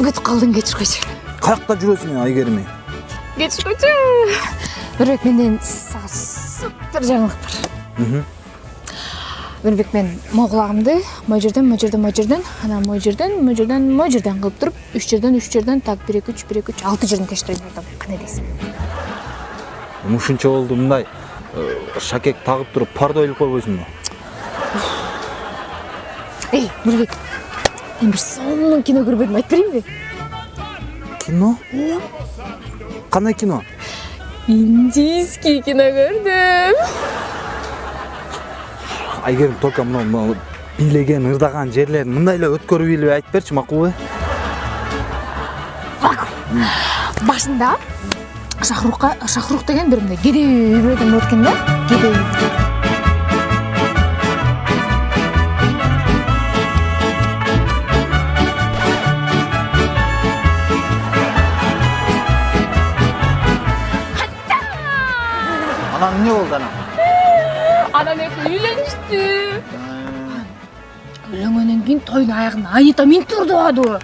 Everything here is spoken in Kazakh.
ұмытып қалдың кешір қойшы каякта жүрөсүң айгерим кешір қойшы нұрбек менден саған супер жаңалық бар нұрбек мен могул құлағымды мына жерден мына жерден мына жерден анан мына жерден мына жерден мына жерден кылып туруп үч жерден үч жерден так бир эки үч бир эки үч алты жерден тештирейин деп атам кандай дейсиң ушунча болду мындай шакек тагып туруп парда ойлоп койбойсуңбу эй нурбек мен бир сонун кино көрбөдүм айтып берейинби кино кандай кино индийский кино көрдүм айгерим только мына бийлеген ырдаган жерлерин мындай эле өткөрүп илип айтып берчи макулбу башында шахрукка шахрух деген бир мындай кедей үй бүлөдөн болот экен да кедей анан эмне болду анан анан экөө үйлөнүштү үйлөнгөндөн кийин тойдун аягында анита минтип ырдабадыбы